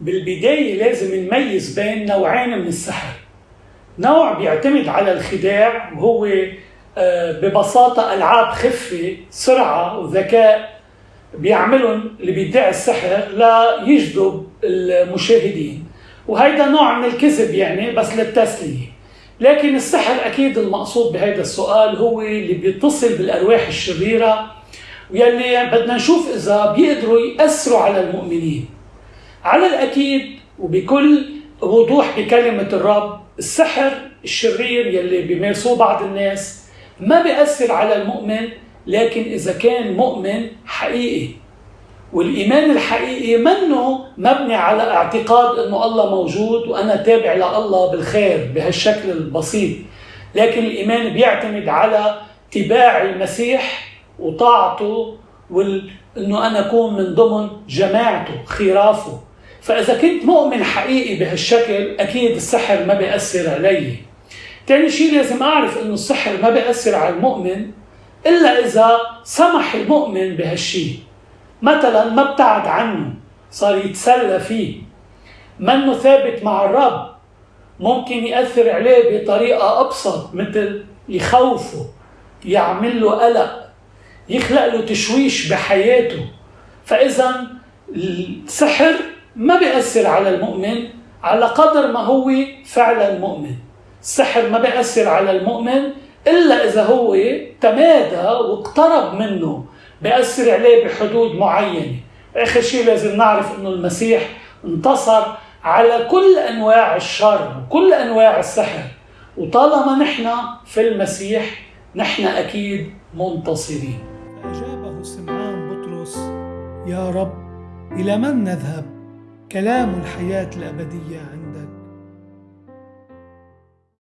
بالبداية لازم نميز بين نوعين من السحر. نوع بيعتمد على الخداع وهو آه، ببساطة ألعاب خفة سرعة وذكاء بيعملهم اللي بيدعي السحر ليجذب المشاهدين. وهيدا نوع من الكذب يعني بس للتسلية. لكن السحر أكيد المقصود بهذا السؤال هو اللي بيتصل بالأرواح الشريرة ويلي بدنا نشوف إذا بيقدروا يأثروا على المؤمنين. على الأكيد وبكل وضوح بكلمة الرب السحر الشرير يلي بيمارسوه بعض الناس ما بيأثر على المؤمن لكن إذا كان مؤمن حقيقي. والإيمان الحقيقي منه مبني على اعتقاد أنه الله موجود وأنا تابع لله بالخير بهالشكل البسيط. لكن الإيمان بيعتمد على اتباع المسيح وطاعته وأنه أنا أكون من ضمن جماعته خرافه. فإذا كنت مؤمن حقيقي بهالشكل أكيد السحر ما بيأثر علي. تاني شيء لازم أعرف أنه السحر ما بيأثر على المؤمن إلا إذا سمح المؤمن بهالشيء مثلا ما ابتعد عنه صار يتسلى فيه. منه ثابت مع الرب ممكن يأثر عليه بطريقة أبسط مثل يخوفه يعمل له قلق يخلق له تشويش بحياته. فإذا السحر ما بيأثر على المؤمن على قدر ما هو فعلا مؤمن السحر ما بيأثر على المؤمن إلا إذا هو تمادى واقترب منه. بيأثر عليه بحدود معينة. آخر شيء لازم نعرف أنه المسيح انتصر على كل أنواع الشر وكل أنواع السحر. وطالما نحن في المسيح نحن أكيد منتصرين. أجابه سمعان بطرس يا رب إلى من نذهب؟ كلام الحياة الأبدية عندك.